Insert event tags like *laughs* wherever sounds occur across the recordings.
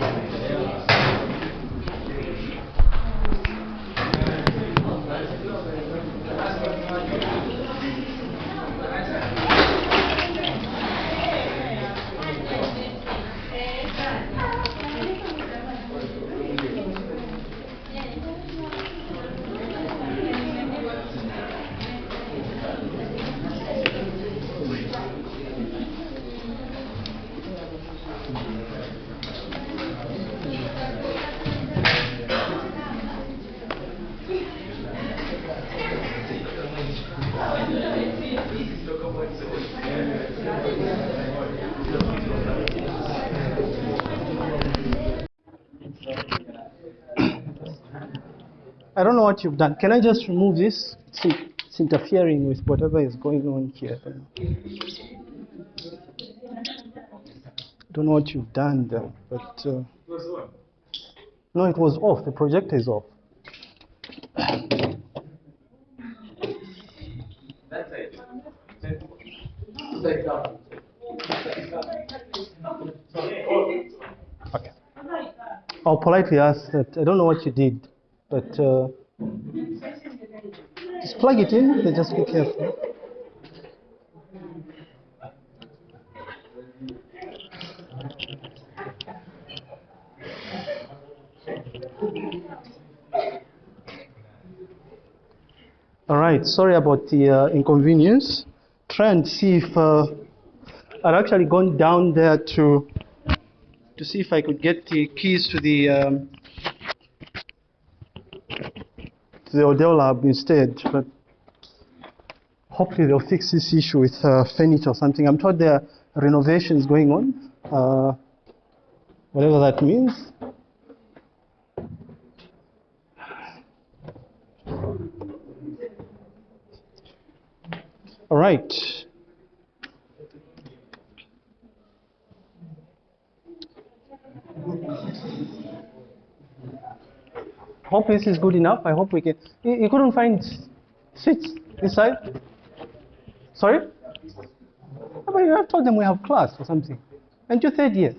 Thank you. I don't know what you've done. Can I just remove this? It's, it's interfering with whatever is going on here. I don't know what you've done there, but uh, no, it was off. The projector is off. Okay. I'll politely ask that. I don't know what you did, but uh, just plug it in. but Just be careful. All right. Sorry about the uh, inconvenience. Try and see if uh, I'd actually gone down there to to see if I could get the keys to the um, to the Odell lab instead, but hopefully they'll fix this issue with uh, furniture or something. I'm told there are renovations going on, uh, whatever that means. All right. Hope this is good enough. I hope we can. You, you couldn't find seats inside? Sorry? How about you have told them we have class or something? And you third year?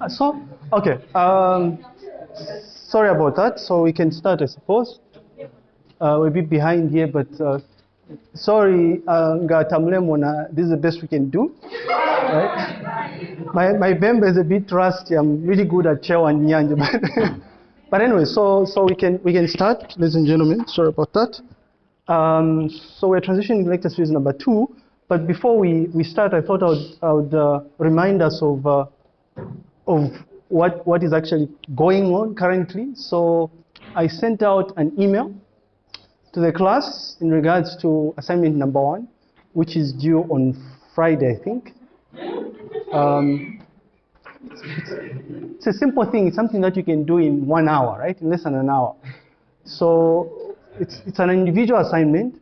Uh, So, okay. Um, sorry about that. So we can start, I suppose. Uh, we're a bit behind here, but uh, sorry, uh, this is the best we can do. Right? My, my Bemba is a bit rusty. I'm really good at Chewa and Nyanja. But, *laughs* but anyway, so, so we, can, we can start, ladies and gentlemen. Sorry about that. Um, so we're transitioning to lecture series number two. But before we, we start, I thought I would, I would uh, remind us of, uh, of what, what is actually going on currently. So I sent out an email to the class in regards to assignment number one, which is due on Friday, I think. Um, it's a simple thing. It's something that you can do in one hour, right? In less than an hour. So it's, it's an individual assignment.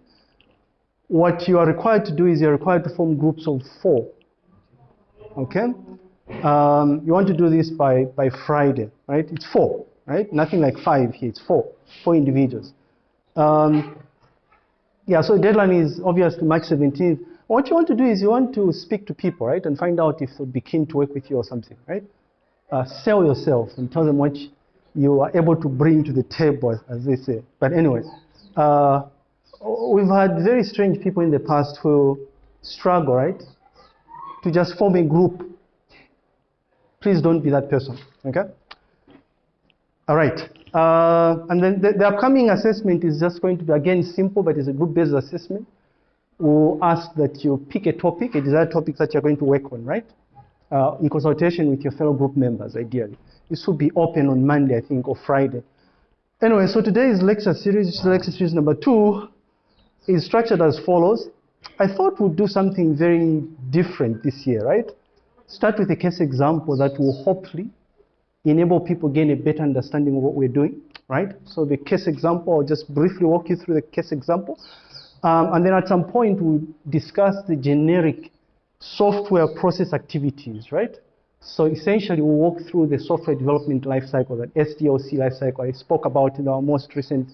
What you are required to do is you're required to form groups of four. Okay? Um, you want to do this by, by Friday, right? It's four, right? Nothing like five here. It's four, four individuals. Um, yeah, so the deadline is obviously March 17th. What you want to do is you want to speak to people, right, and find out if they'll be keen to work with you or something, right? Uh, sell yourself and tell them what you are able to bring to the table, as they say. But anyway, uh, we've had very strange people in the past who struggle, right, to just form a group. Please don't be that person, okay? All right. Uh, and then the, the, upcoming assessment is just going to be, again, simple, but it's a group-based assessment. We'll ask that you pick a topic, a desired topic that you're going to work on, right? Uh, in consultation with your fellow group members, ideally. This will be open on Monday, I think, or Friday. Anyway, so today's lecture series, lecture series number two, is structured as follows. I thought we'd do something very different this year, right? Start with a case example that will hopefully enable people gain a better understanding of what we're doing, right? So the case example, I'll just briefly walk you through the case example. Um, and then at some point, we'll discuss the generic software process activities, right? So essentially, we walk through the software development lifecycle, that SDLC lifecycle I spoke about in our most recent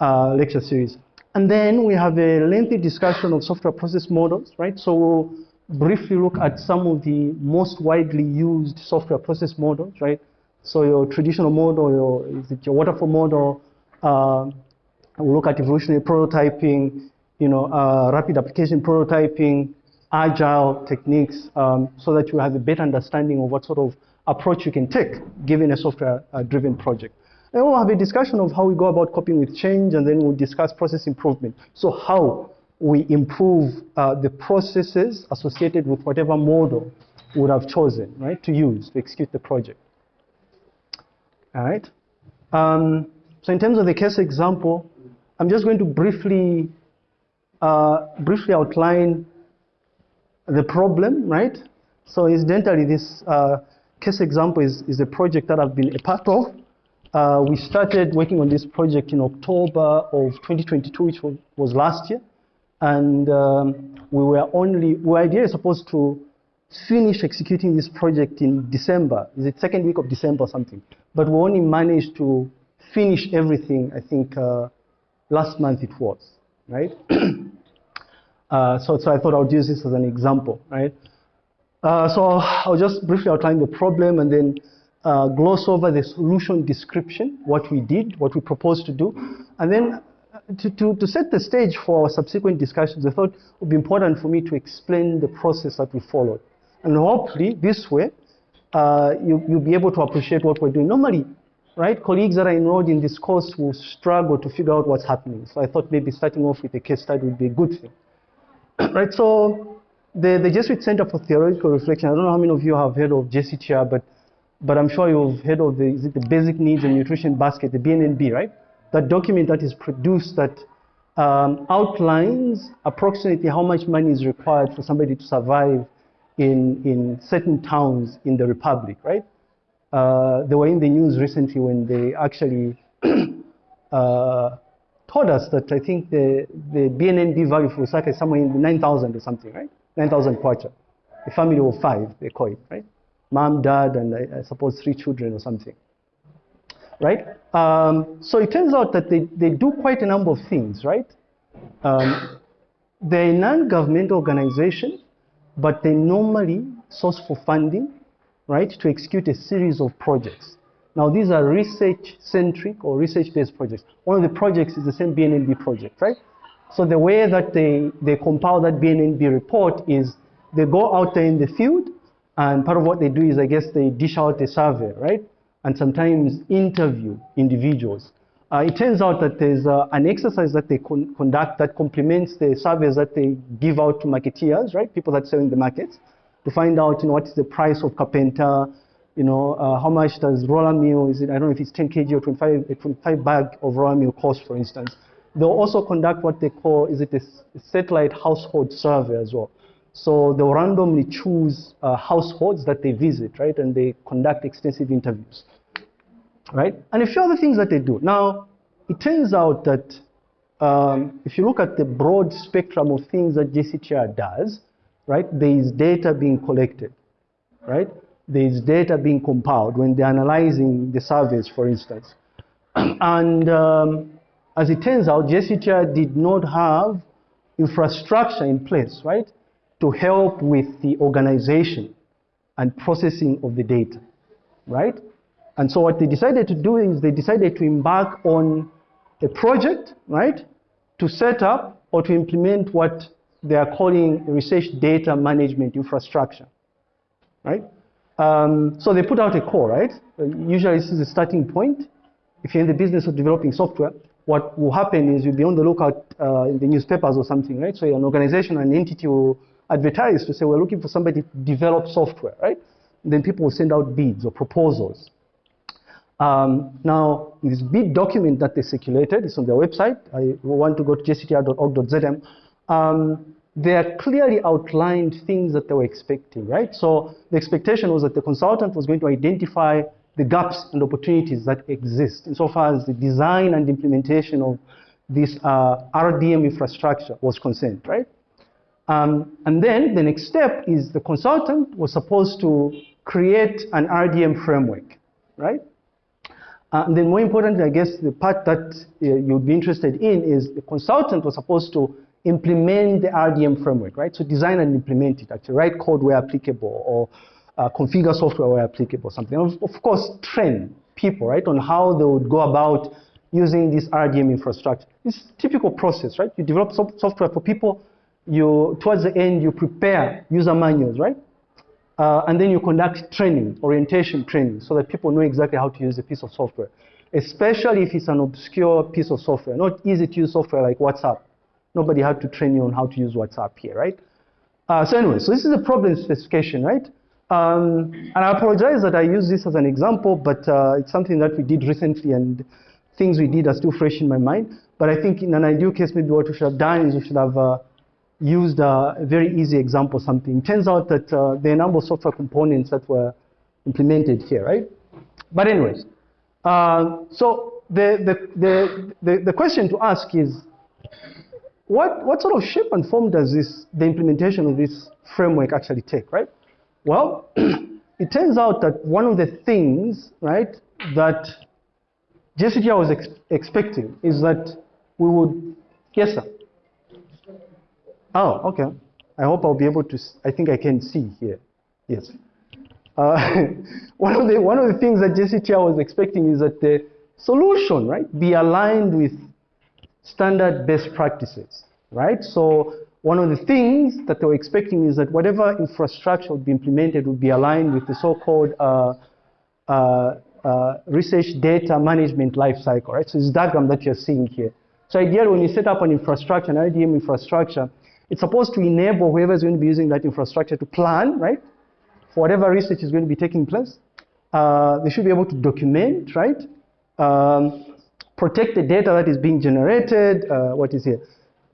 uh, lecture series. And then we have a lengthy discussion of software process models, right? So we'll briefly look at some of the most widely used software process models, right? So your traditional model, your, is it your waterfall model? Uh, we'll look at evolutionary prototyping, you know, uh, rapid application prototyping, agile techniques, um, so that you have a better understanding of what sort of approach you can take given a software-driven uh, project. And we'll have a discussion of how we go about coping with change, and then we'll discuss process improvement. So how we improve uh, the processes associated with whatever model would have chosen, right, to use to execute the project. All right. Um, so in terms of the case example, I'm just going to briefly, uh, briefly outline the problem, right? So incidentally, this uh, case example is, is a project that I've been a part of. Uh, we started working on this project in October of 2022, which was, last year. And um, we were only, we were ideally supposed to finish executing this project in December. Is it second week of December or something? But we only managed to finish everything, I think, uh, last month it was, right? *clears throat* uh, so, so I thought I would use this as an example, right? Uh, so I'll just briefly outline the problem and then uh, gloss over the solution description, what we did, what we proposed to do, and then uh, to, to, to set the stage for subsequent discussions, I thought it would be important for me to explain the process that we followed. And hopefully, this way, uh, you, you'll be able to appreciate what we're doing. Normally, right, colleagues that are enrolled in this course will struggle to figure out what's happening. So I thought maybe starting off with a case study would be a good thing. *coughs* right, so the, the Jesuit Center for Theological Reflection, I don't know how many of you have heard of JCTR, but but I'm sure you've heard of the, is it the Basic Needs and Nutrition Basket, the BNNB, right? That document that is produced that um, outlines approximately how much money is required for somebody to survive in, in certain towns in the Republic, right? Uh, they were in the news recently when they actually *coughs* uh, told us that I think the, the BNNB value for Lusaka is somewhere in the 9,000 or something, right? 9,000 kwacha. A family of five, they call it, right? mom, dad, and I, I suppose three children or something. Right? Um, so it turns out that they, they do quite a number of things, right? Um, they're a non-governmental organization, but they normally source for funding, right, to execute a series of projects. Now, these are research-centric or research-based projects. One of the projects is the same BNNB project, right? So the way that they, they compile that BNNB report is they go out there in the field, and part of what they do is, I guess, they dish out a survey, right? And sometimes interview individuals. Uh, it turns out that there's uh, an exercise that they con conduct that complements the surveys that they give out to marketeers, right? People that sell in the markets, to find out, you know, what is the price of kapenta, you know, uh, how much does roller meal, is it, I don't know if it's 10 kg or 25, a 25 bag of roller meal cost, for instance. They'll also conduct what they call, is it a satellite household survey as well. So they'll randomly choose uh, households that they visit, right? And they conduct extensive interviews, right? And a few other things that they do. Now, it turns out that um, if you look at the broad spectrum of things that JCTR does, right, there is data being collected, right? There is data being compiled when they're analyzing the surveys, for instance. *clears throat* and um, as it turns out, JCTR did not have infrastructure in place, right? to help with the organization and processing of the data, right? And so what they decided to do is they decided to embark on a project, right, to set up or to implement what they are calling research data management infrastructure, right? Um, so they put out a call, right? Uh, usually this is a starting point. If you're in the business of developing software, what will happen is you'll be on the lookout uh, in the newspapers or something, right? So an organization, an entity will advertise to say we're looking for somebody to develop software, right? then people will send out bids or proposals. Um, now, this bid document that they circulated is on their website. I want to go to jctr.org.zm. Um, they are clearly outlined things that they were expecting, right? So the expectation was that the consultant was going to identify the gaps and opportunities that exist insofar as the design and implementation of this uh, RDM infrastructure was concerned, right? Um, and then the next step is the consultant was supposed to create an RDM framework, right? Uh, and then more importantly, I guess the part that uh, you'd be interested in is the consultant was supposed to implement the RDM framework, right? So design and implement it, actually write code where applicable or uh, configure software where applicable, something. Of, of course, train people, right, on how they would go about using this RDM infrastructure. It's typical process, right? You develop so software for people, you, towards the end, you prepare user manuals, right? Uh, and then you conduct training, orientation training, so that people know exactly how to use a piece of software, especially if it's an obscure piece of software, not easy to use software like WhatsApp. Nobody had to train you on how to use WhatsApp here, right? Uh, so anyway, so this is a problem specification, right? Um, and I apologize that I use this as an example, but uh, it's something that we did recently and things we did are still fresh in my mind. But I think in an ideal case, maybe what we should have done is we should have uh, used a very easy example something. Turns out that uh, there are a number of software components that were implemented here, right? But anyways, uh, so the, the, the, the, the question to ask is, what, what sort of shape and form does this, the implementation of this framework actually take, right? Well, *clears throat* it turns out that one of the things, right, that JCTR was ex expecting is that we would, yes, sir. Oh, okay. I hope I'll be able to, I think I can see here. Yes. Uh, *laughs* one, of the, one of the things that JCTR was expecting is that the solution, right, be aligned with standard best practices, right? So one of the things that they were expecting is that whatever infrastructure would be implemented would be aligned with the so-called uh, uh, uh, research data management lifecycle, right? So this diagram that you're seeing here. So ideally, when you set up an infrastructure, an RDM infrastructure, it's supposed to enable whoever is going to be using that infrastructure to plan, right? For whatever research is going to be taking place. Uh, they should be able to document, right? Um, protect the data that is being generated, uh, what is here?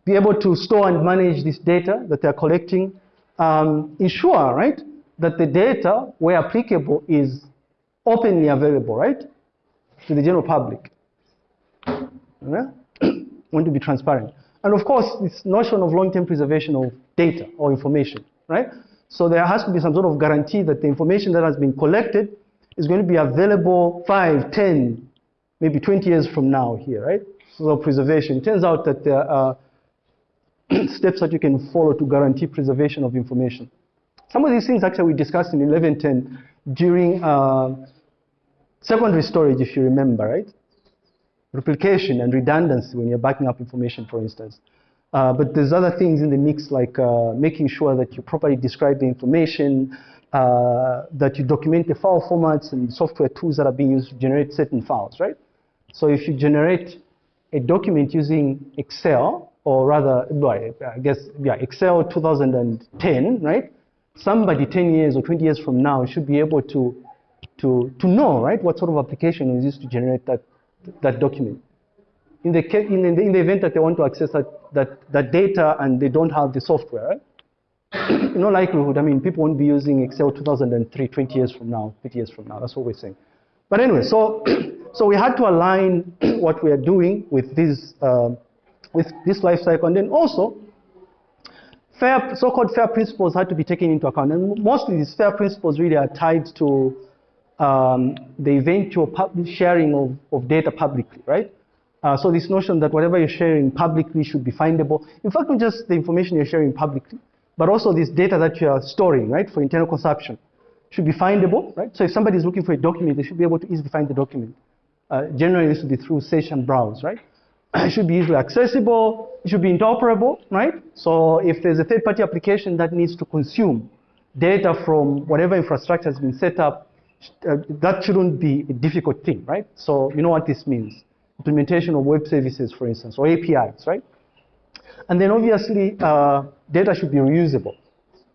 Be able to store and manage this data that they're collecting. Um, ensure, right, that the data, where applicable, is openly available, right, to the general public. Yeah? *clears throat* Want to be transparent. And of course, this notion of long-term preservation of data or information, right? So there has to be some sort of guarantee that the information that has been collected is going to be available 5, 10, maybe 20 years from now here, right? So preservation. It turns out that there are *clears throat* steps that you can follow to guarantee preservation of information. Some of these things actually we discussed in 1110 during uh, secondary storage, if you remember, right? replication and redundancy when you're backing up information, for instance. Uh, but there's other things in the mix like uh, making sure that you properly describe the information, uh, that you document the file formats and software tools that are being used to generate certain files, right? So if you generate a document using Excel, or rather, I guess, yeah, Excel 2010, right? Somebody 10 years or 20 years from now should be able to, to, to know, right, what sort of application is used to generate that that document. In the, in the, in the event that they want to access that, that, that data and they don't have the software, right? no likelihood, I mean, people won't be using Excel 2003, 20 years from now, 50 years from now, that's what we're saying. But anyway, so, *clears throat* so we had to align *clears throat* what we are doing with this, uh, with this life cycle, and then also, fair, so-called fair principles had to be taken into account, and mostly these fair principles really are tied to um, the eventual sharing of, of data publicly, right? Uh, so this notion that whatever you're sharing publicly should be findable. In fact, not just the information you're sharing publicly, but also this data that you're storing, right, for internal consumption should be findable, right? So if somebody is looking for a document, they should be able to easily find the document. Uh, generally, this would be through search and browse, right? *clears throat* it should be easily accessible. It should be interoperable, right? So if there's a third-party application that needs to consume data from whatever infrastructure has been set up uh, that shouldn't be a difficult thing, right? So you know what this means. Implementation of web services, for instance, or APIs, right? And then obviously, uh, data should be reusable.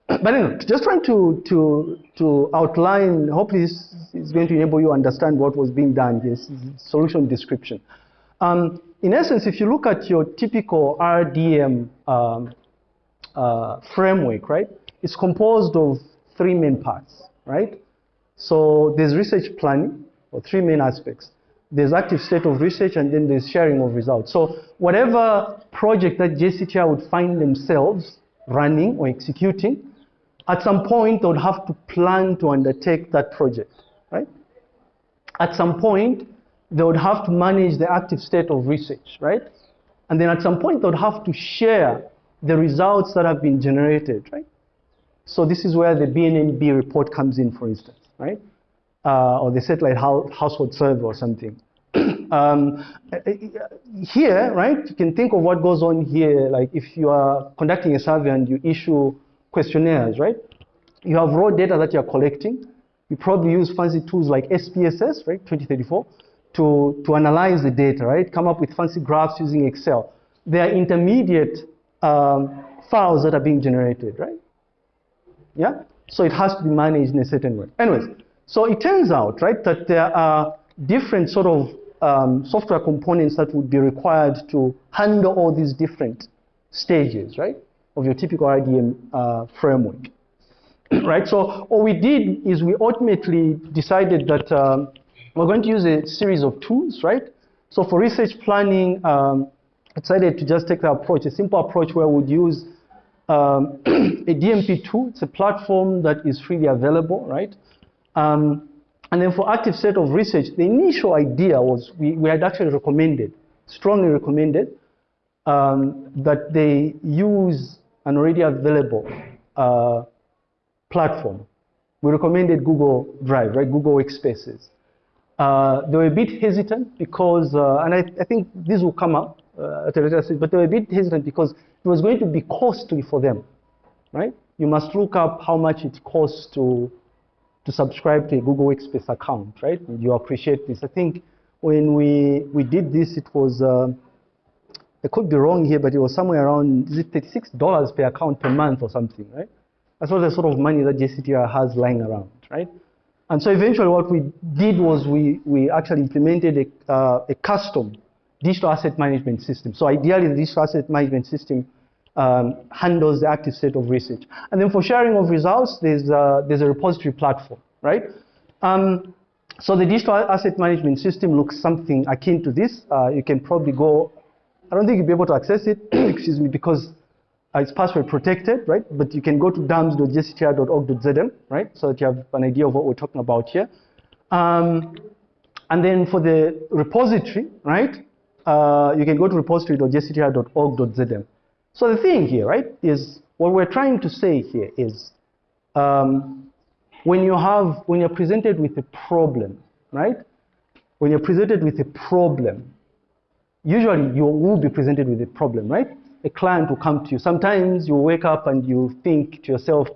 But anyway, just trying to, to, to outline, hopefully this is going to enable you to understand what was being done here, solution description. Um, in essence, if you look at your typical RDM um, uh, framework, right, it's composed of three main parts, right? So there's research planning, or three main aspects. There's active state of research, and then there's sharing of results. So whatever project that JCTR would find themselves running or executing, At some point, they would have to plan to undertake that project, right? At some point, they would have to manage the active state of research, right? And then at some point, they would have to share the results that have been generated, right? So this is where the BNNB report comes in, for instance, right? Uh, or the satellite household survey or something. *clears throat* um, here, right, you can think of what goes on here, like if you are conducting a survey and you issue questionnaires, right? You have raw data that you're collecting. You probably use fancy tools like SPSS, right, 2034, to, to analyze the data, right? Come up with fancy graphs using Excel. There are intermediate um, files that are being generated, right? Yeah? So it has to be managed in a certain way. Anyways, so it turns out, right, that there are different sort of um, software components that would be required to handle all these different stages, right, of your typical RDM uh, framework. *clears throat* right, so what we did is we ultimately decided that um, we're going to use a series of tools, right? So for research planning, um, I decided to just take the approach, a simple approach where we'd use um, *clears throat* a DMP tool. It's a platform that is freely available, right? Um, and then for active set of research, the initial idea was we, we had actually recommended, strongly recommended, um, that they use an already available uh, platform. We recommended Google Drive, right? Google Workspaces. Uh, they were a bit hesitant because, uh, and I, I, think this will come up uh, at a later stage, but they were a bit hesitant because it was going to be costly for them, right? You must look up how much it costs to, to subscribe to a Google Workspace account, right? And you appreciate this. I think when we, we did this, it was, uh, I could be wrong here, but it was somewhere around, is it $36 per account per month or something, right? That's not the sort of money that JCTR has lying around, right? And so eventually what we did was we, we actually implemented a, uh, a custom digital asset management system. So ideally the digital asset management system um, handles the active state of research. And then for sharing of results, there's, uh, there's a repository platform, right? Um, so the digital asset management system looks something akin to this. Uh, you can probably go, I don't think you'll be able to access it, *clears throat* excuse me, because uh, it's password protected, right? But you can go to dams.jctr.org.zm, right? So that you have an idea of what we're talking about here. Um, and then for the repository, right? Uh, you can go to repository.jctr.org.zm. So the thing here, right, is what we're trying to say here is um, when you have, when you're presented with a problem, right? When you're presented with a problem, usually you will be presented with a problem, right? a client will come to you. Sometimes you wake up and you think to yourself,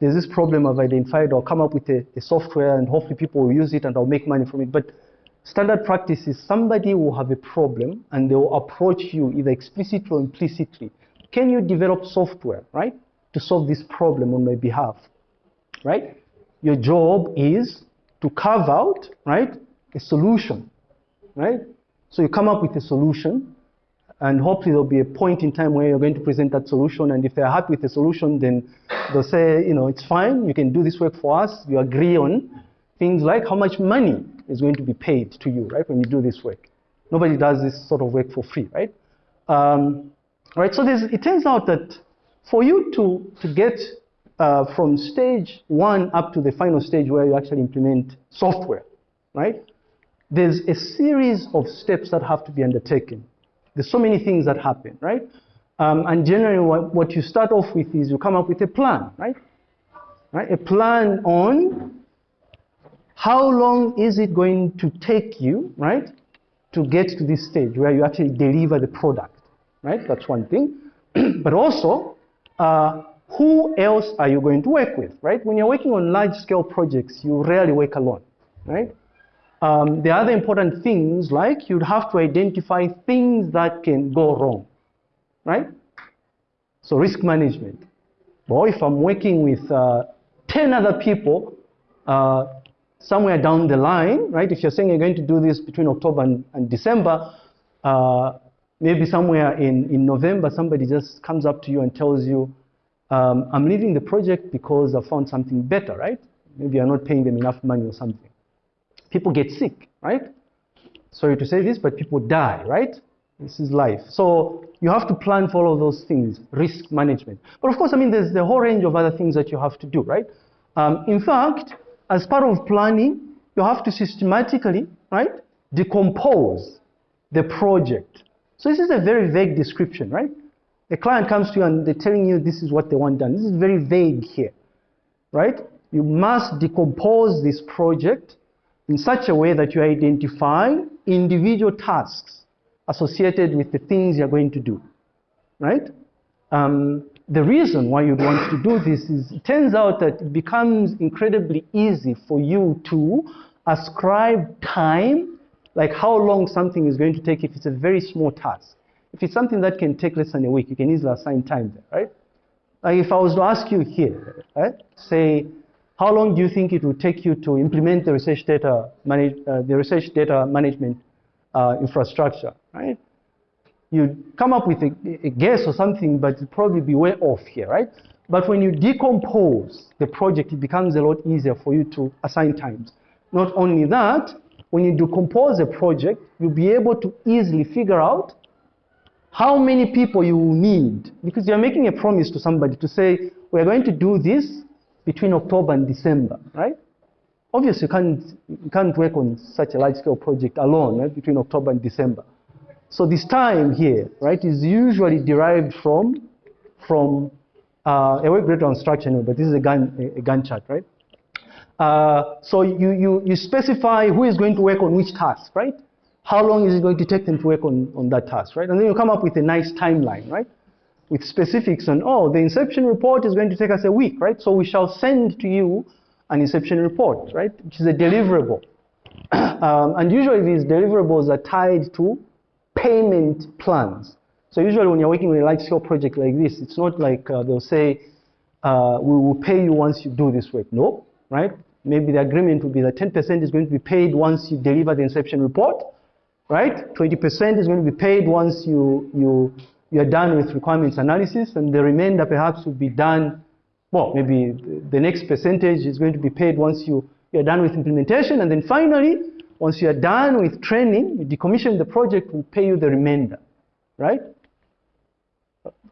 there's this problem I've identified, I'll come up with a, a, software and hopefully people will use it and I'll make money from it. But standard practice is somebody will have a problem and they will approach you either explicitly or implicitly. Can you develop software, right, to solve this problem on my behalf, right? Your job is to carve out, right, a solution, right? So you come up with a solution and hopefully there'll be a point in time where you're going to present that solution. And if they're happy with the solution, then they'll say, you know, it's fine. You can do this work for us. You agree on things like how much money is going to be paid to you, right, when you do this work. Nobody does this sort of work for free, right? Um, right. So it turns out that for you to, to get uh, from stage one up to the final stage where you actually implement software, right? There's a series of steps that have to be undertaken. There's so many things that happen, right? Um, and generally, what, what, you start off with is you come up with a plan, right? right? A plan on how long is it going to take you, right, to get to this stage where you actually deliver the product, right? That's one thing. *clears throat* but also, uh, who else are you going to work with, right? When you're working on large-scale projects, you rarely work alone, right? Um, the other important things, like you'd have to identify things that can go wrong, right? So risk management. Well, if I'm working with uh, 10 other people uh, somewhere down the line, right? If you're saying you're going to do this between October and, and December, uh, maybe somewhere in, in November, somebody just comes up to you and tells you, um, I'm leaving the project because I found something better, right? Maybe you're not paying them enough money or something people get sick, right? Sorry to say this, but people die, right? This is life. So you have to plan for all of those things, risk management. But of course, I mean, there's the whole range of other things that you have to do, right? Um, in fact, as part of planning, you have to systematically, right, decompose the project. So this is a very vague description, right? The client comes to you and they're telling you this is what they want done. This is very vague here, right? You must decompose this project in such a way that you identify individual tasks associated with the things you're going to do, right? Um, the reason why you'd want to do this is it turns out that it becomes incredibly easy for you to ascribe time, like how long something is going to take if it's a very small task. If it's something that can take less than a week, you can easily assign time there, right? Like if I was to ask you here, right, say, how long do you think it will take you to implement the research data, manage, uh, the research data management uh, infrastructure, right? You come up with a, a guess or something, but it'll probably be way off here, right? But when you decompose the project, it becomes a lot easier for you to assign times. Not only that, when you decompose a project, you'll be able to easily figure out how many people you will need. Because you're making a promise to somebody to say, we're going to do this between October and December, right? Obviously, you can't, you can't work on such a large-scale project alone right, between October and December. So this time here, right, is usually derived from, from uh, a work breakdown structure, but this is a Gantt, a, a Gantt chart, right? Uh, so you, you, you specify who is going to work on which task, right? How long is it going to take them to work on, on that task, right? And then you come up with a nice timeline, right? With specifics on, oh, the inception report is going to take us a week, right? So we shall send to you an inception report, right, which is a deliverable. *clears throat* um, and usually these deliverables are tied to payment plans. So usually when you're working with a large-scale project like this, it's not like uh, they'll say, uh, we will pay you once you do this work. No, right? Maybe the agreement will be that 10% is going to be paid once you deliver the inception report, right? 20% is going to be paid once you, you, you're done with requirements analysis, and the remainder perhaps will be done well, maybe the next percentage is going to be paid once you, you're done with implementation. And then finally, once you're done with training, you decommission the project, we'll pay you the remainder, right?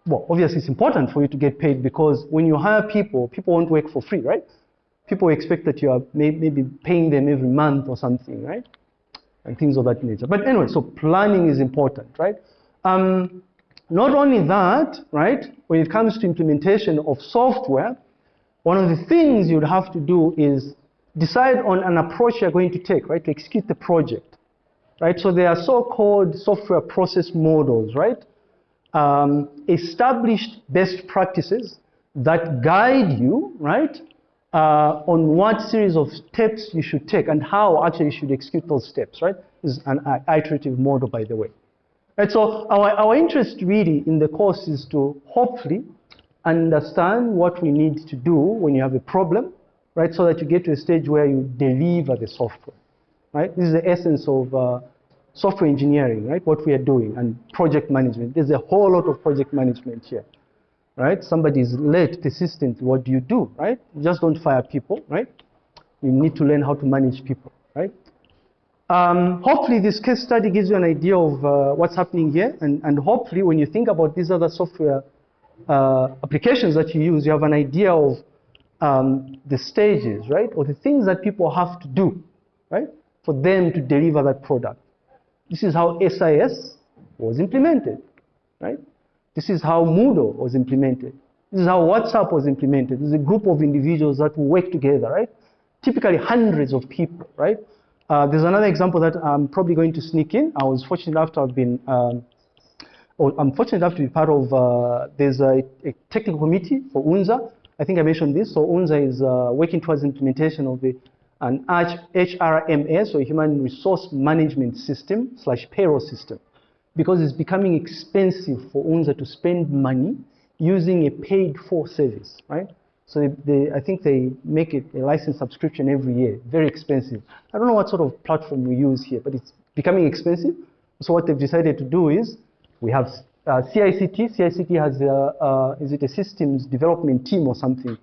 Well, obviously it's important for you to get paid because when you hire people, people won't work for free, right? People expect that you are maybe paying them every month or something, right? And things of that nature. But anyway, so planning is important, right? Um, not only that, right, when it comes to implementation of software, one of the things you'd have to do is decide on an approach you're going to take, right, to execute the project, right? So there are so-called software process models, right? Um, established best practices that guide you, right, uh, on what series of steps you should take and how actually you should execute those steps, right? This is an iterative model, by the way. Right, so our, our interest really in the course is to hopefully understand what we need to do when you have a problem, right, so that you get to a stage where you deliver the software, right? This is the essence of uh, software engineering, right, what we are doing, and project management. There's a whole lot of project management here, right? Somebody is late, persistent, what do you do, right? You just don't fire people, right? You need to learn how to manage people, right? Um, hopefully this case study gives you an idea of uh, what's happening here and, and hopefully when you think about these other software uh, applications that you use, you have an idea of um, the stages, right? Or the things that people have to do, right? For them to deliver that product. This is how SIS was implemented, right? This is how Moodle was implemented. This is how WhatsApp was implemented. This is a group of individuals that work together, right? Typically hundreds of people, right? Uh, there's another example that I'm probably going to sneak in. I was fortunate enough to have been, um, or I'm fortunate enough to be part of, uh, there's a, a, technical committee for UNZA. I think I mentioned this. So UNZA is uh, working towards implementation of the, an HRMS, or Human Resource Management System slash payroll system, because it's becoming expensive for UNZA to spend money using a paid for service, right? So they, they, I think they make it a license subscription every year, very expensive. I don't know what sort of platform we use here, but it's becoming expensive. So what they've decided to do is we have uh, CICT. CICT has, a, uh, is it a systems development team or something?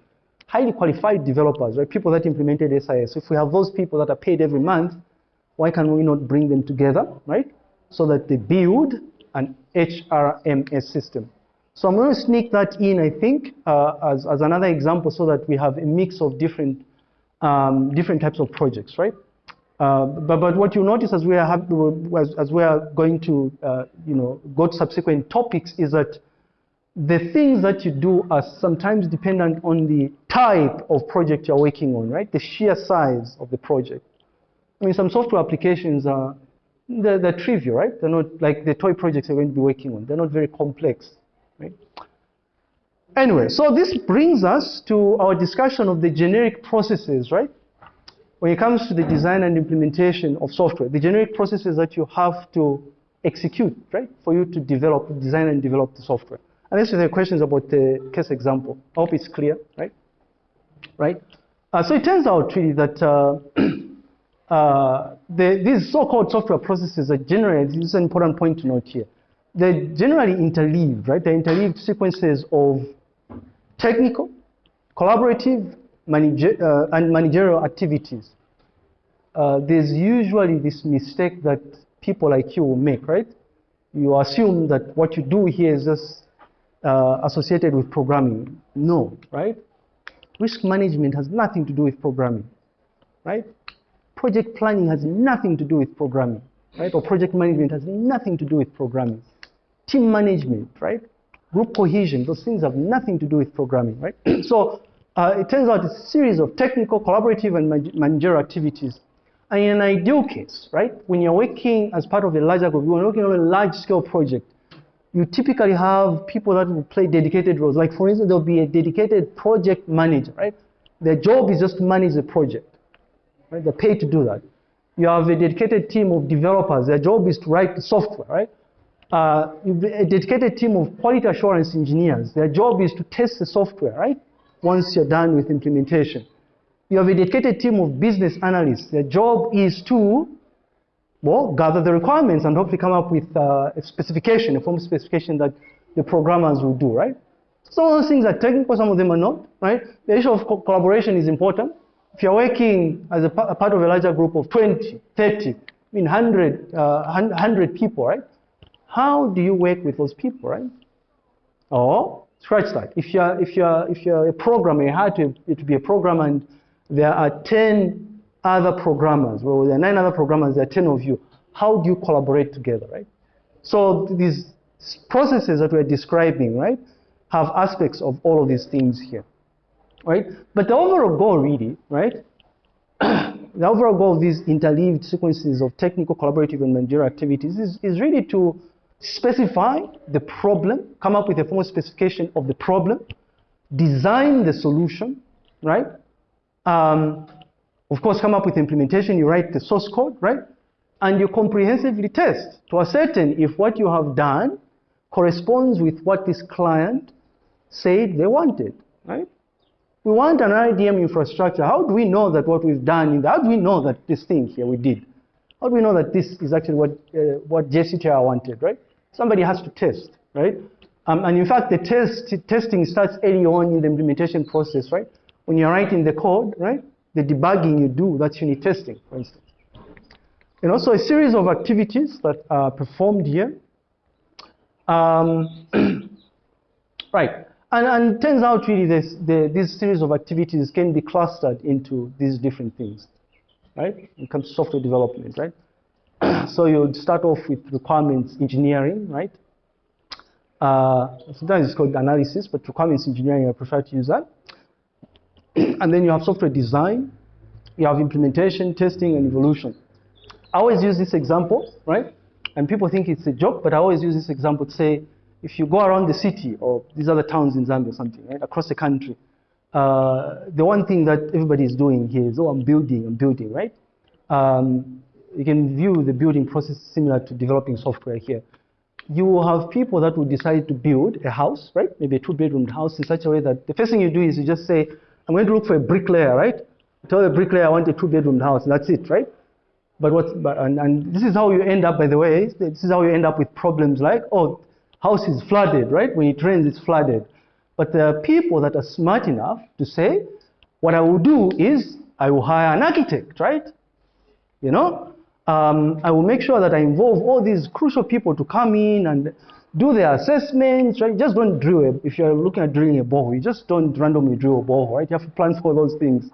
Highly qualified developers, right? People that implemented SIS. If we have those people that are paid every month, why can we not bring them together, right? So that they build an HRMS system. So I'm going to sneak that in, I think, uh, as, as another example so that we have a mix of different, um, different types of projects, right? Uh, but, but what you notice as we are, have, as, as we are going to, uh, you know, go to subsequent topics is that the things that you do are sometimes dependent on the type of project you're working on, right? The sheer size of the project. I mean, some software applications are, they're, they're trivial, right? They're not like the toy projects you're going to be working on. They're not very complex, right? Anyway, so this brings us to our discussion of the generic processes, right? When it comes to the design and implementation of software, the generic processes that you have to execute, right? For you to develop, design and develop the software. And Unless there are questions about the case example. I hope it's clear, right? Right? Uh, so it turns out really that uh, *clears throat* uh, the, these so-called software processes are generally, this is an important point to note here, they're generally interleaved, right? They're interleaved sequences of technical, collaborative, manager, uh, and managerial activities. Uh, there's usually this mistake that people like you will make, right? You assume that what you do here is just uh, associated with programming. No, right? Risk management has nothing to do with programming, right? Project planning has nothing to do with programming, right? Or project management has nothing to do with programming. Team management, right? Group cohesion, those things have nothing to do with programming, right? *clears throat* so uh, it turns out it's a series of technical, collaborative, and managerial activities. And in an ideal case, right, when you're working as part of a larger group, you're working on a large-scale project, you typically have people that will play dedicated roles. Like for instance, there'll be a dedicated project manager, right? Their job is just to manage the project, right? They're paid to do that. You have a dedicated team of developers. Their job is to write the software, right? Uh, a dedicated team of quality assurance engineers. Their job is to test the software, right? Once you're done with implementation. You have a dedicated team of business analysts. Their job is to well, gather the requirements and hopefully come up with uh, a specification, a form specification that the programmers will do, right? Some of those things are technical, some of them are not, right? The issue of co collaboration is important. If you're working as a, a, part of a larger group of 20, 30, I mean 100, uh, 100 people, right? How do you work with those people, right? Or scratch that. If you're, if you're, if you're a programmer, you had to, to be a programmer and there are 10 other programmers, well, there are nine other programmers, there are 10 of you. How do you collaborate together, right? So these processes that we're describing, right, have aspects of all of these things here, right? But the overall goal really, right, *coughs* the overall goal of these interleaved sequences of technical, collaborative, and managerial activities is, is really to specify the problem, come up with a formal specification of the problem, design the solution, right? Um, of course, come up with implementation, you write the source code, right? And you comprehensively test to ascertain if what you have done corresponds with what this client said they wanted, right? We want an RDM infrastructure. How do we know that what we've done, in the, how do we know that this thing here we did? How do we know that this is actually what, uh, what JCTR wanted, right? Somebody has to test, right? Um, and in fact, the test, testing starts early on in the implementation process, right? When you're writing the code, right? the debugging you do, that's unit testing, for instance. And also a series of activities that are performed here. Um, *clears throat* right, and, and turns out really this, the, this series of activities can be clustered into these different things, right? When it comes to software development, right? *clears throat* so you would start off with requirements engineering, right? Uh, sometimes it's called analysis, but requirements engineering, I prefer to use that. *clears throat* and then you have software design, you have implementation, testing, and evolution. I always use this example, right? And people think it's a joke, but I always use this example to say, if you go around the city or these other towns in Zambia or something, right, across the country, uh, the one thing that everybody is doing here is, oh, I'm building, I'm building, right? Um, you can view the building process similar to developing software here. You will have people that will decide to build a house, right? Maybe a two-bedroom house in such a way that the first thing you do is you just say, I'm going to look for a bricklayer, right? Tell the bricklayer I want a two-bedroom house, and that's it, right? But what's but, and, and this is how you end up, by the way. This is how you end up with problems like, oh, house is flooded, right? When it rains, it's flooded. But there are people that are smart enough to say, what I will do is I will hire an architect, right? You know, um, I will make sure that I involve all these crucial people to come in and do their assessments, right? Just don't drill it. If you're looking at drilling a borehole, you just don't randomly drill a borehole, right? You have to plan for those things.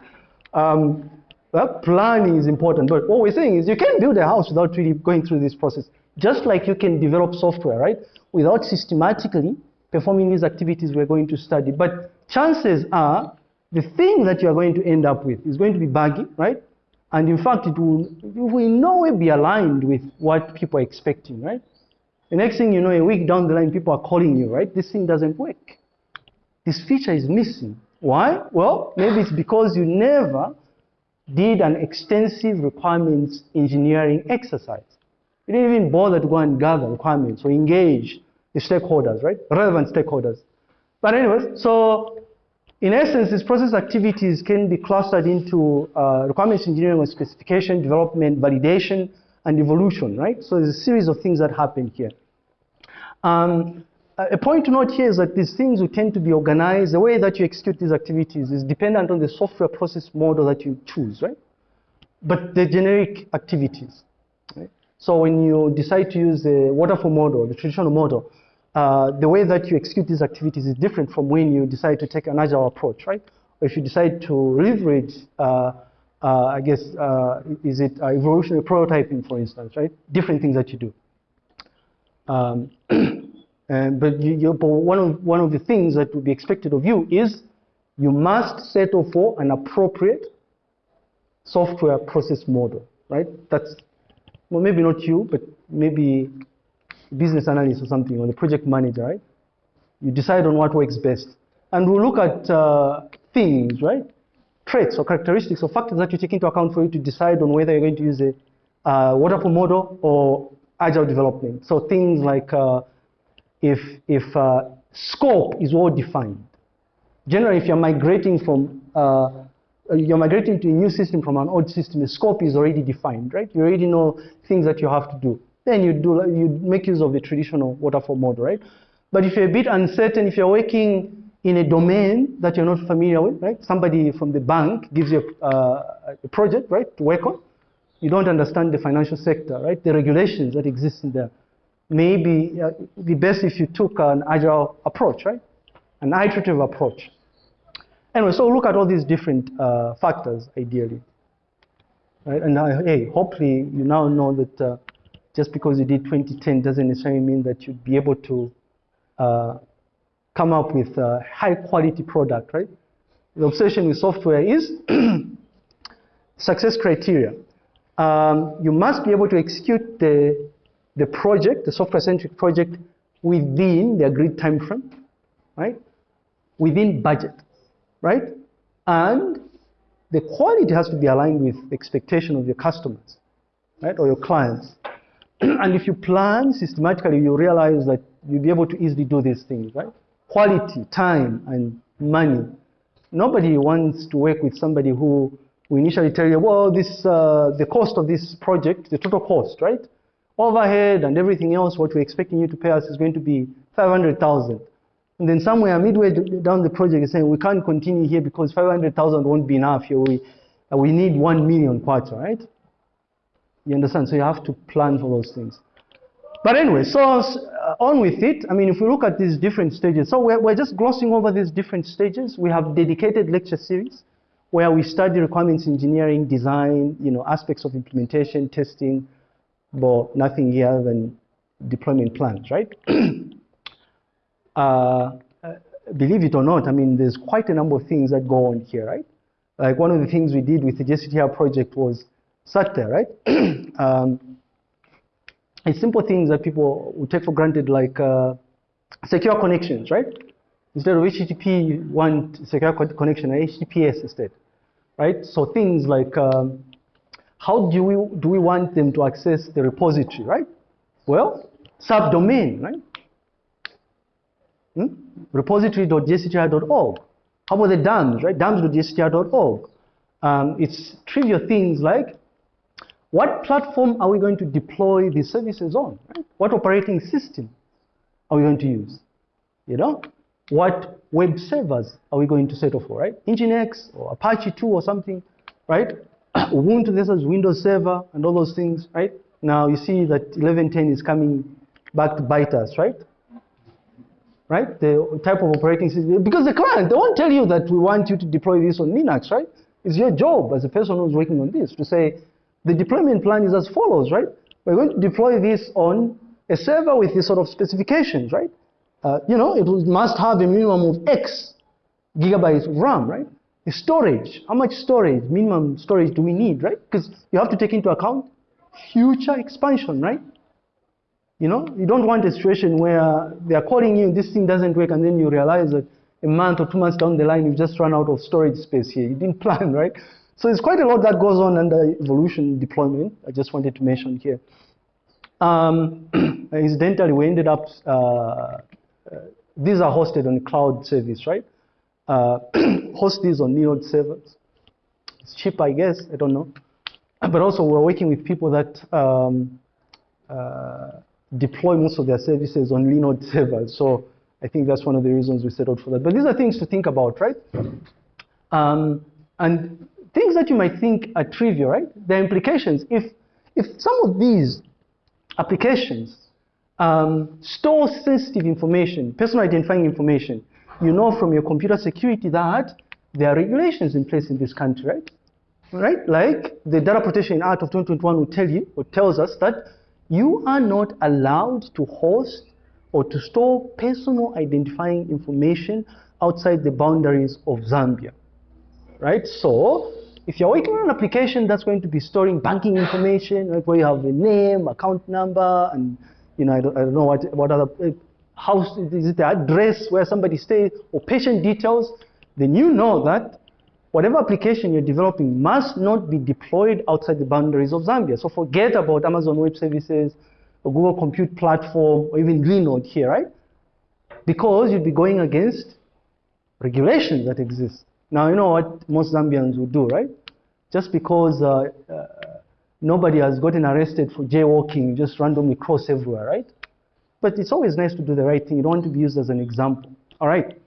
Um, well, planning is important, but what we're saying is you can build a house without really going through this process. Just like you can develop software, right? Without systematically performing these activities we're going to study. But chances are the thing that you're going to end up with is going to be buggy, right? And in fact, it will, it will in no way be aligned with what people are expecting, right? The next thing you know, a week down the line, people are calling you, right? This thing doesn't work. This feature is missing. Why? Well, maybe it's because you never did an extensive requirements engineering exercise. You didn't even bother to go and gather requirements or engage the stakeholders, right? Relevant stakeholders. But anyways, so in essence, these process activities can be clustered into uh, requirements engineering or specification, development, validation, and evolution, right? So there's a series of things that happen here. Um, a point to note here is that these things will tend to be organized. The way that you execute these activities is dependent on the software process model that you choose, right? But the generic activities, right? So when you decide to use the waterfall model, the traditional model, uh, the way that you execute these activities is different from when you decide to take an agile approach, right? Or if you decide to leverage uh, uh, I guess, uh, is it uh, evolutionary prototyping, for instance, right? Different things that you do. Um, *clears throat* and, but, you, you, but one, of, one of the things that would be expected of you is you must settle for an appropriate software process model, right? That's, well, maybe not you, but maybe business analyst or something, or the project manager, right? You decide on what works best. And we'll look at uh, things, right? traits or characteristics or factors that you take into account for you to decide on whether you're going to use a uh, waterfall model or agile development. So things like uh, if, if uh, scope is well defined. Generally, if you're migrating from uh, you're migrating to a new system from an old system, the scope is already defined, right? You already know things that you have to do. Then you do you make use of the traditional waterfall model, right? But if you're a bit uncertain, if you're working in a domain that you're not familiar with, right? Somebody from the bank gives you a, uh, a project, right, to work on. You don't understand the financial sector, right? The regulations that exist in there. Maybe uh, it'd best if you took an agile approach, right? An iterative approach. Anyway, so look at all these different uh, factors, ideally. Right? And uh, hey, hopefully you now know that uh, just because you did 2010 doesn't necessarily mean that you'd be able to uh, come up with a high quality product, right? The obsession with software is *clears throat* success criteria. Um, you must be able to execute the, the project, the software-centric project, within the agreed time frame, right? Within budget, right? And the quality has to be aligned with expectation of your customers, right, or your clients. *clears throat* and if you plan systematically, you realize that you'll be able to easily do these things, right? quality, time, and money. Nobody wants to work with somebody who will initially tell you, well, this, uh, the cost of this project, the total cost, right? Overhead and everything else, what we're expecting you to pay us is going to be 500,000. And then somewhere midway down the project you're saying, we can't continue here because 500,000 won't be enough here. We, uh, we need 1 million quarter, right? You understand? So you have to plan for those things. But anyway, so uh, on with it. I mean, if we look at these different stages, so we're, we're just glossing over these different stages. We have dedicated lecture series where we study requirements engineering, design, you know, aspects of implementation, testing, but nothing here than deployment plans, right? *clears throat* uh, believe it or not, I mean, there's quite a number of things that go on here, right? Like one of the things we did with the JCTR project was SATTER, right? *clears throat* um, it's simple things that people would take for granted, like uh, secure connections, right? Instead of HTTP, you want secure connection, HTTPS instead, right? So things like um, how do we do we want them to access the repository, right? Well, subdomain, right? Hmm? How about the DAMS, right? DAMS.jctr.org. Um, it's trivial things like what platform are we going to deploy these services on? What operating system are we going to use? You know, what web servers are we going to settle for, right? Nginx or Apache 2 or something, right? *coughs* Ubuntu versus Windows Server and all those things, right? Now you see that 11.10 is coming back to bite us, right? right? The type of operating system. Because the client, they won't tell you that we want you to deploy this on Linux, right? It's your job as a person who's working on this to say, the deployment plan is as follows, right? We're going to deploy this on a server with these sort of specifications, right? Uh, you know, it must have a minimum of X gigabytes of RAM, right? The storage, how much storage, minimum storage do we need, right? Because you have to take into account future expansion, right? You know, you don't want a situation where they are calling you, this thing doesn't work, and then you realize that a month or two months down the line, you've just run out of storage space here. You didn't *laughs* plan, right? So there's quite a lot that goes on under evolution deployment. I just wanted to mention here. Um, *clears throat* incidentally, we ended up, uh, uh, these are hosted on cloud service, right? Uh, *clears throat* host these on Linode servers. It's cheap, I guess, I don't know. But also we're working with people that um, uh, deploy most of their services on Linode *laughs* servers. So I think that's one of the reasons we set out for that. But these are things to think about, right? Um, and things that you might think are trivial, right? The implications. If, if some of these applications um, store sensitive information, personal identifying information, you know from your computer security that there are regulations in place in this country, right? Right? Like the Data Protection Act of 2021 will tell you, or tells us that you are not allowed to host or to store personal identifying information outside the boundaries of Zambia. Right? So, if you're working on an application that's going to be storing banking information, right, where you have a name, account number, and you know, I don't, I don't know what, what other house is it the address where somebody stays or patient details, then you know that whatever application you're developing must not be deployed outside the boundaries of Zambia. So forget about Amazon Web Services or Google Compute Platform or even Linode here, right? Because you'd be going against regulations that exist. Now, you know what most Zambians would do, right? Just because uh, uh, nobody has gotten arrested for jaywalking, you just randomly cross everywhere, right? But it's always nice to do the right thing. You don't want to be used as an example, all right?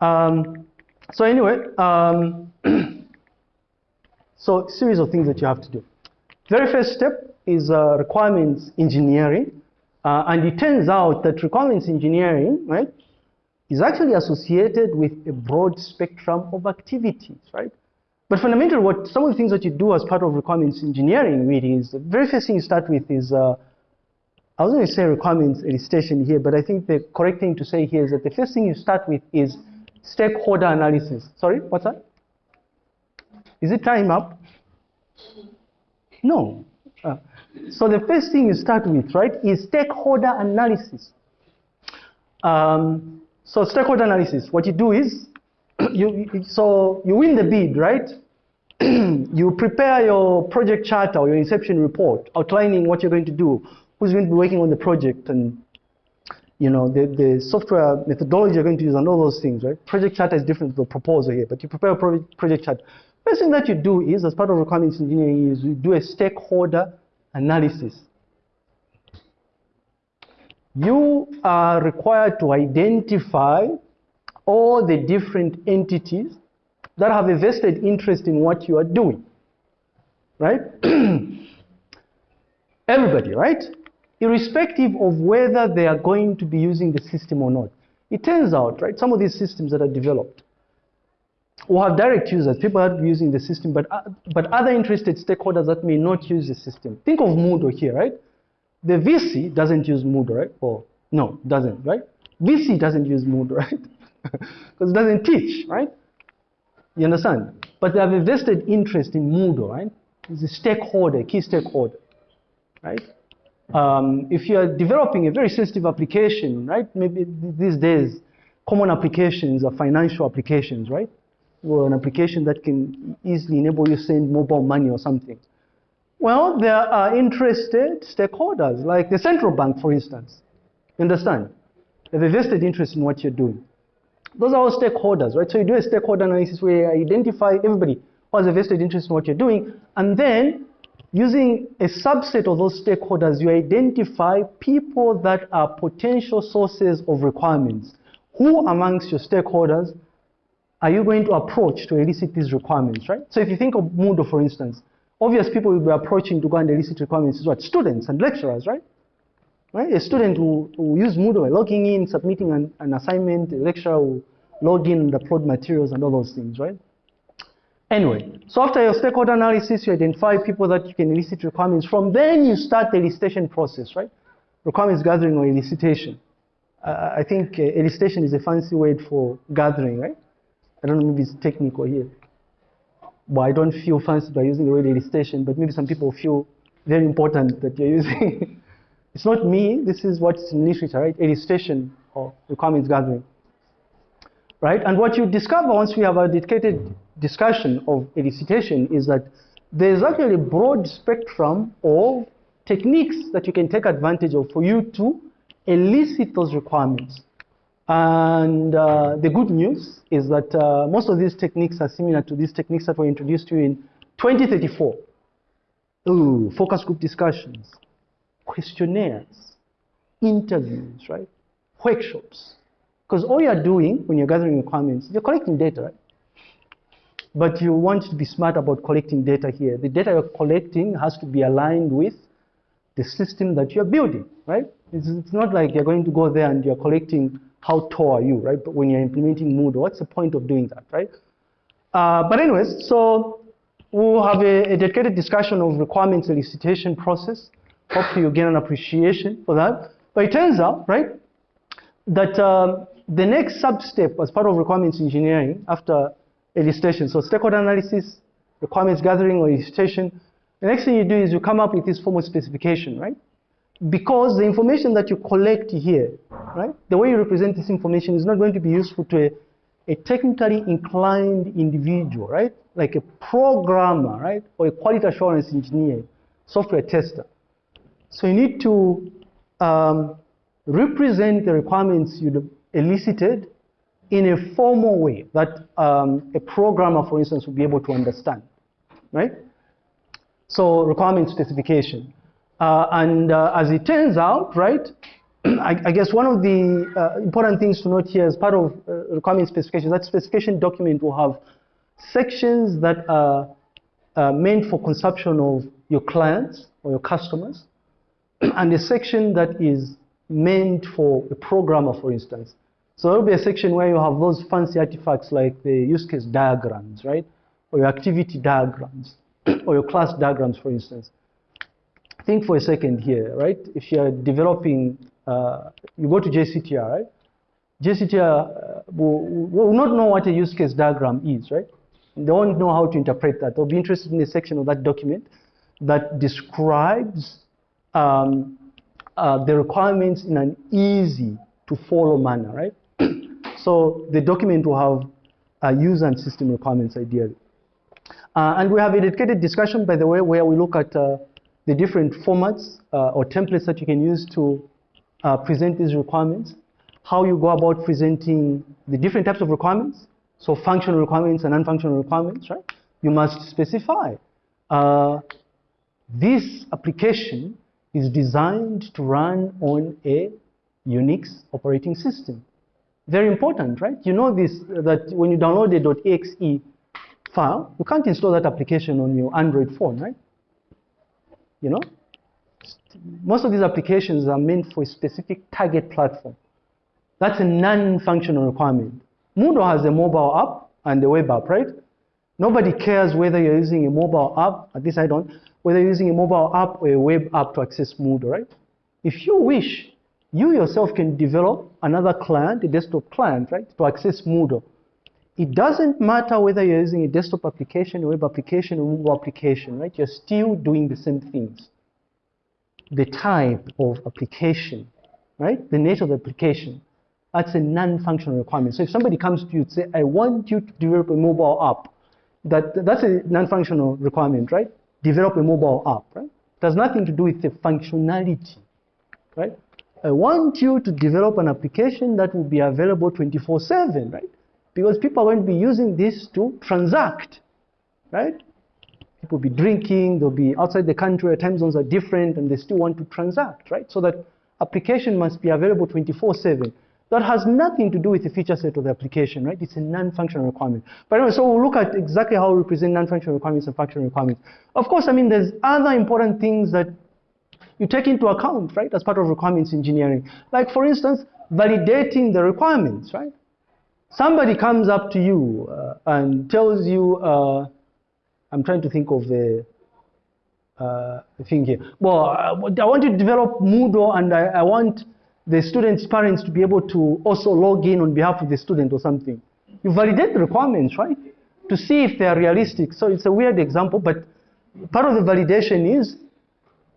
Um, so anyway, um, *clears throat* so series of things that you have to do. Very first step is uh, requirements engineering. Uh, and it turns out that requirements engineering, right, is actually associated with a broad spectrum of activities, right? But fundamentally, what some of the things that you do as part of requirements engineering really is the very first thing you start with is uh, I was going to say requirements elicitation here, but I think the correct thing to say here is that the first thing you start with is stakeholder analysis. Sorry, what's that? Is it time up? No. Uh, so the first thing you start with, right, is stakeholder analysis. Um, so stakeholder analysis, what you do is, *clears throat* you, so you win the bid, right? *clears throat* you prepare your project charter or your inception report outlining what you're going to do, who's going to be working on the project, and you know, the, the software methodology you're going to use and all those things, right? Project charter is different from the proposal here, but you prepare a project, project charter. First thing that you do is, as part of requirements engineering, is you do a stakeholder analysis. You are required to identify all the different entities that have a vested interest in what you are doing, right? *clears throat* Everybody, right? irrespective of whether they are going to be using the system or not. It turns out, right, some of these systems that are developed will have direct users, people are using the system, but, uh, but other interested stakeholders that may not use the system. Think of Moodle here, right? The VC doesn't use Moodle, right? Or no, doesn't, right? VC doesn't use Moodle, *laughs* right? Because it doesn't teach, right? You understand? But they have a vested interest in Moodle, right? It's a stakeholder, key stakeholder, right? Um, if you are developing a very sensitive application, right? Maybe these days, common applications are financial applications, right? Or an application that can easily enable you to send mobile money or something. Well, there are interested stakeholders, like the central bank, for instance. You understand? They have a vested interest in what you're doing. Those are all stakeholders, right? So you do a stakeholder analysis where you identify everybody who has a vested interest in what you're doing, and then Using a subset of those stakeholders, you identify people that are potential sources of requirements. Who amongst your stakeholders are you going to approach to elicit these requirements, right? So if you think of Moodle, for instance, obvious people will be approaching to go and elicit requirements is what? Students and lecturers, right? Right? A student will, will use Moodle by logging in, submitting an, an assignment, a lecturer will log in and upload materials and all those things, right? Anyway, so after your stakeholder analysis, you identify people that you can elicit requirements from. Then you start the elicitation process, right? Requirements gathering or elicitation. Uh, I think uh, elicitation is a fancy word for gathering, right? I don't know, if it's technical here. But I don't feel fancy by using the word elicitation, but maybe some people feel very important that you're using. *laughs* it's not me, this is what's in literature, right? Elicitation or requirements gathering. Right? And what you discover once we have a dedicated discussion of elicitation is that there's actually a broad spectrum of techniques that you can take advantage of for you to elicit those requirements. And uh, the good news is that uh, most of these techniques are similar to these techniques that were introduced to you in 2034. Ooh, focus group discussions, questionnaires, interviews, right? Workshops. Because all you're doing when you're gathering requirements, you're collecting data, right? But you want to be smart about collecting data here. The data you're collecting has to be aligned with the system that you're building, right? It's, it's not like you're going to go there and you're collecting how tall are you, right? But when you're implementing Moodle, what's the point of doing that, right? Uh, but anyways, so we'll have a, a, dedicated discussion of requirements elicitation process. Hopefully you gain an appreciation for that. But it turns out, right, that um, the next sub-step as part of requirements engineering after elicitation, so stakeholder analysis, requirements gathering or elicitation, the next thing you do is you come up with this formal specification, right? Because the information that you collect here, right, the way you represent this information is not going to be useful to a, a technically inclined individual, right? Like a programmer, right? Or a quality assurance engineer, software tester. So you need to um, represent the requirements you elicited in a formal way that um, a programmer, for instance, would be able to understand, right? So requirement specification. Uh, and uh, as it turns out, right, *clears throat* I, I, guess one of the uh, important things to note here as part of uh, requirement specification, that specification document will have sections that are uh, meant for consumption of your clients or your customers, *clears throat* and a section that is meant for a programmer, for instance. So there will be a section where you have those fancy artifacts like the use case diagrams, right? Or your activity diagrams, *clears throat* or your class diagrams, for instance. Think for a second here, right? If you're developing, uh, you go to JCTR, right? JCTR uh, will, will not know what a use case diagram is, right? They won't know how to interpret that. They'll be interested in a section of that document that describes um, uh, the requirements in an easy to follow manner, right? *clears throat* so the document will have a user and system requirements ideally. Uh, and we have a dedicated discussion, by the way, where we look at uh, the different formats uh, or templates that you can use to uh, present these requirements, how you go about presenting the different types of requirements, so functional requirements and non-functional requirements, right? You must specify uh, this application is designed to run on a Unix operating system. Very important, right? You know this, that when you download a .exe file, you can't install that application on your Android phone, right? You know? Most of these applications are meant for a specific target platform. That's a non-functional requirement. Moodle has a mobile app and a web app, right? Nobody cares whether you're using a mobile app, at least I don't, whether you're using a mobile app or a web app to access Moodle, right? If you wish, you yourself can develop another client, a desktop client, right, to access Moodle. It doesn't matter whether you're using a desktop application, a web application, or mobile application, right? You're still doing the same things. The type of application, right? The nature of the application, that's a non-functional requirement. So if somebody comes to you and say, I want you to develop a mobile app, that, that's a non-functional requirement, right? Develop a mobile app, right? It has nothing to do with the functionality, right? I want you to develop an application that will be available 24-7, right? Because people to be using this to transact, right? People will be drinking, they'll be outside the country, where time zones are different, and they still want to transact, right? So that application must be available 24-7. That has nothing to do with the feature set of the application, right? It's a non-functional requirement. But anyway, so we'll look at exactly how we represent non-functional requirements and functional requirements. Of course, I mean, there's other important things that you take into account, right, as part of requirements engineering. Like, for instance, validating the requirements, right? Somebody comes up to you uh, and tells you, uh, I'm trying to think of the uh, thing here. Well, I want to develop Moodle and I, I want the student's parents to be able to also log in on behalf of the student or something. You validate the requirements, right? To see if they are realistic. So it's a weird example, but part of the validation is,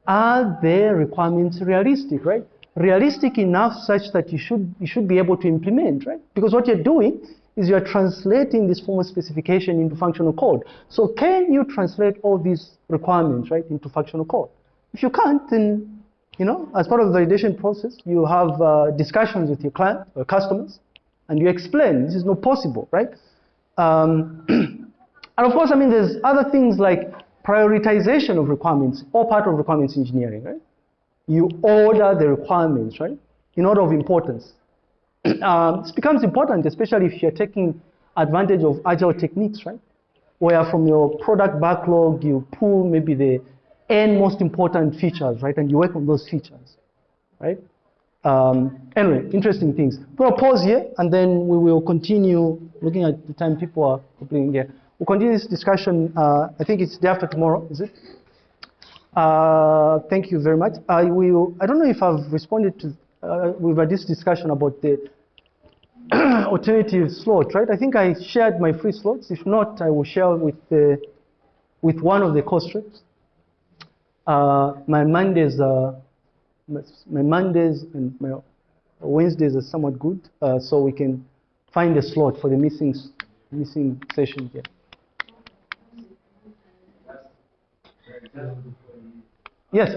are their requirements realistic, right? Realistic enough such that you should, you should be able to implement, right? Because what you're doing is you're translating this formal specification into functional code. So can you translate all these requirements, right, into functional code? If you can't, then you know, as part of the validation process, you have uh, discussions with your client or customers, and you explain this is not possible, right? Um, *clears throat* and of course, I mean, there's other things like prioritization of requirements, all part of requirements engineering, right? You order the requirements, right, in order of importance. *clears throat* um, this becomes important, especially if you're taking advantage of agile techniques, right? Where from your product backlog, you pull maybe the n most important features, right? And you work on those features, right? Um, anyway, interesting things. We'll pause here, and then we will continue looking at the time people are completing here. We'll continue this discussion. Uh, I think it's day after tomorrow, is it? Uh, thank you very much. I will. I don't know if I've responded to. Uh, we've had this discussion about the *clears throat* alternative slot, right? I think I shared my free slots. If not, I will share with the with one of the co-strips. Uh, my Mondays, uh, my Mondays and my Wednesdays are somewhat good, uh, so we can find a slot for the missing missing session here. Yes.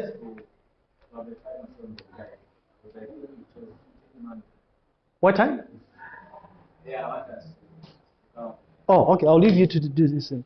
What time? Yeah? Oh, okay. I'll leave you to do this. Then.